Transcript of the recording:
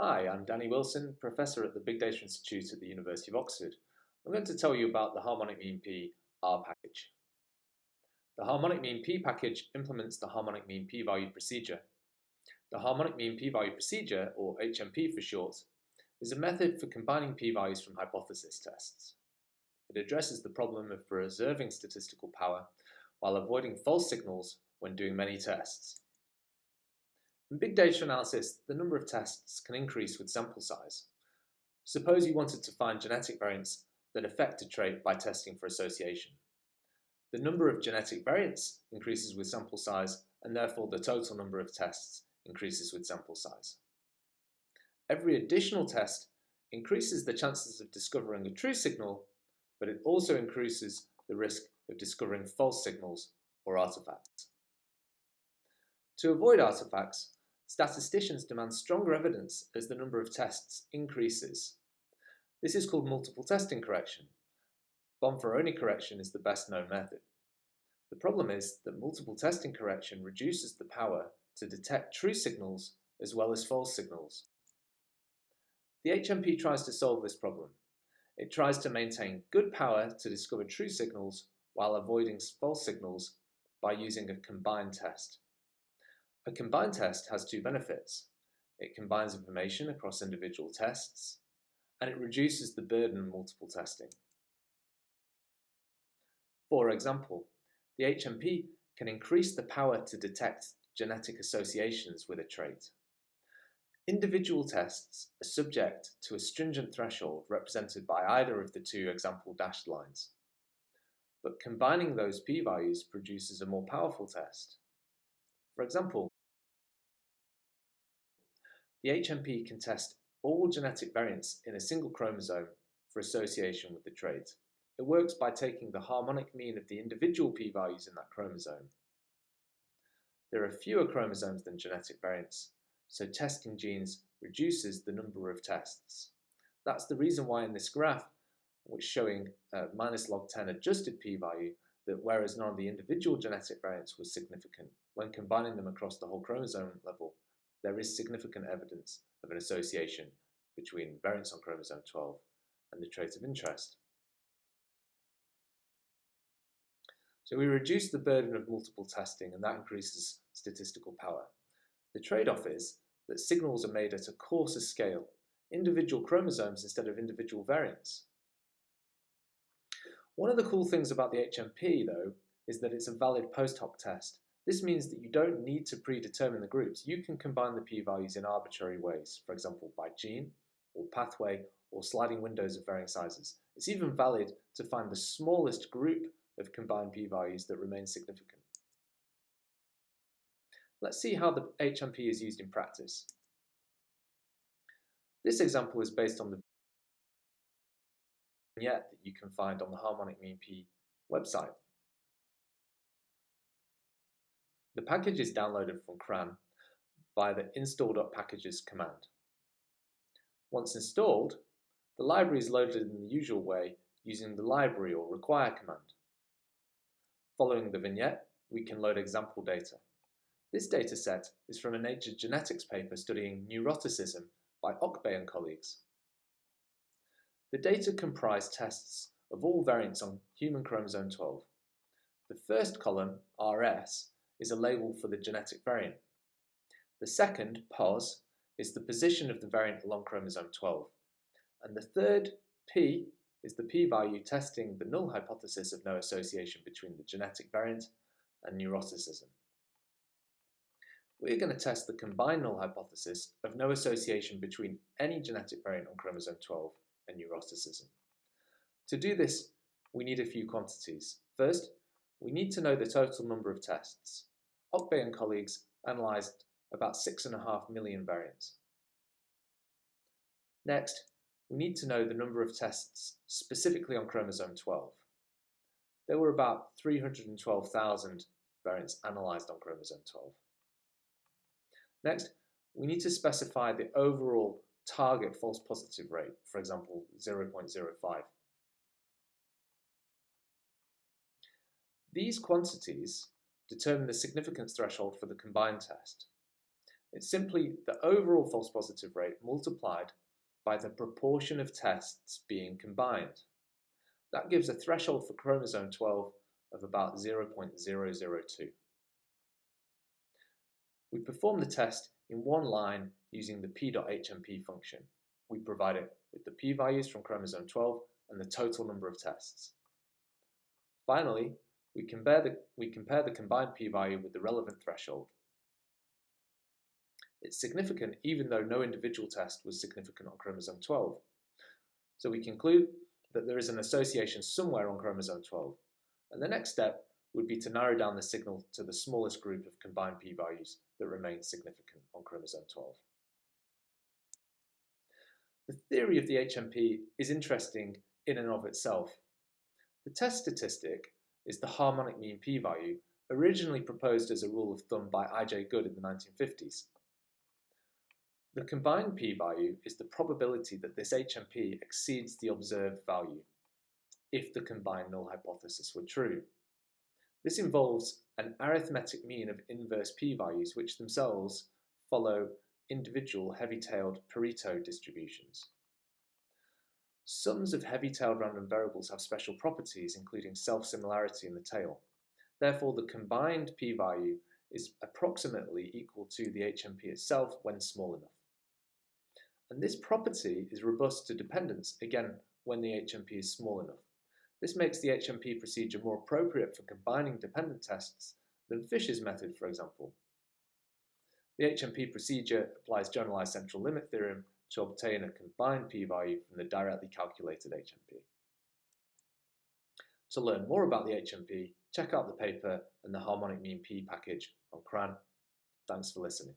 Hi, I'm Danny Wilson, Professor at the Big Data Institute at the University of Oxford. I'm going to tell you about the Harmonic Mean P R package. The Harmonic Mean P package implements the Harmonic Mean P-value procedure. The Harmonic Mean P-value procedure, or HMP for short, is a method for combining p-values from hypothesis tests. It addresses the problem of preserving statistical power while avoiding false signals when doing many tests. In big data analysis, the number of tests can increase with sample size. Suppose you wanted to find genetic variants that affect a trait by testing for association. The number of genetic variants increases with sample size, and therefore the total number of tests increases with sample size. Every additional test increases the chances of discovering a true signal, but it also increases the risk of discovering false signals or artifacts. To avoid artifacts, statisticians demand stronger evidence as the number of tests increases. This is called multiple testing correction. Bonferroni correction is the best known method. The problem is that multiple testing correction reduces the power to detect true signals as well as false signals. The HMP tries to solve this problem. It tries to maintain good power to discover true signals while avoiding false signals by using a combined test. A combined test has two benefits. It combines information across individual tests, and it reduces the burden of multiple testing. For example, the HMP can increase the power to detect genetic associations with a trait. Individual tests are subject to a stringent threshold represented by either of the two example dashed lines. But combining those p-values produces a more powerful test. For example, the HMP can test all genetic variants in a single chromosome for association with the trait. It works by taking the harmonic mean of the individual p-values in that chromosome. There are fewer chromosomes than genetic variants, so testing genes reduces the number of tests. That's the reason why in this graph, which showing uh, minus log 10 adjusted p-value, that whereas none of the individual genetic variants was significant, when combining them across the whole chromosome level, there is significant evidence of an association between variants on chromosome 12 and the trait of interest. So we reduce the burden of multiple testing and that increases statistical power. The trade-off is that signals are made at a coarser scale, individual chromosomes instead of individual variants. One of the cool things about the HMP, though, is that it's a valid post hoc test this means that you don't need to predetermine the groups. You can combine the p-values in arbitrary ways, for example by gene, or pathway, or sliding windows of varying sizes. It's even valid to find the smallest group of combined p-values that remain significant. Let's see how the HMP is used in practice. This example is based on the vignette that you can find on the Harmonic Mean P website. The package is downloaded from CRAN via the install.packages command. Once installed, the library is loaded in the usual way using the library or require command. Following the vignette, we can load example data. This dataset is from a Nature Genetics paper studying neuroticism by Okbay and colleagues. The data comprise tests of all variants on human chromosome 12. The first column, RS, is a label for the genetic variant. The second, pos, is the position of the variant along chromosome 12. And the third, p, is the p-value testing the null hypothesis of no association between the genetic variant and neuroticism. We're going to test the combined null hypothesis of no association between any genetic variant on chromosome 12 and neuroticism. To do this, we need a few quantities. First, we need to know the total number of tests. Okbay and colleagues analysed about 6.5 million variants. Next, we need to know the number of tests specifically on chromosome 12. There were about 312,000 variants analysed on chromosome 12. Next, we need to specify the overall target false positive rate, for example, 0.05. These quantities determine the significance threshold for the combined test. It's simply the overall false positive rate multiplied by the proportion of tests being combined. That gives a threshold for chromosome 12 of about 0.002. We perform the test in one line using the p.hmp function. We provide it with the p-values from chromosome 12 and the total number of tests. Finally, we compare the, we compare the combined p-value with the relevant threshold. It's significant even though no individual test was significant on chromosome 12. So we conclude that there is an association somewhere on chromosome 12. And the next step would be to narrow down the signal to the smallest group of combined p-values that remain significant on chromosome 12. The theory of the HMP is interesting in and of itself. The test statistic is the harmonic mean p-value, originally proposed as a rule of thumb by I.J. Good in the 1950s. The combined p-value is the probability that this HMP exceeds the observed value if the combined null hypothesis were true. This involves an arithmetic mean of inverse p-values which themselves follow individual heavy-tailed Pareto distributions. Sums of heavy-tailed random variables have special properties, including self-similarity in the tail. Therefore, the combined p-value is approximately equal to the HMP itself when small enough. And this property is robust to dependence, again, when the HMP is small enough. This makes the HMP procedure more appropriate for combining dependent tests than Fisher's method, for example. The HMP procedure applies generalized central limit theorem to obtain a combined p-value from the directly calculated HMP. To learn more about the HMP, check out the paper and the harmonic mean p package on CRAN. Thanks for listening.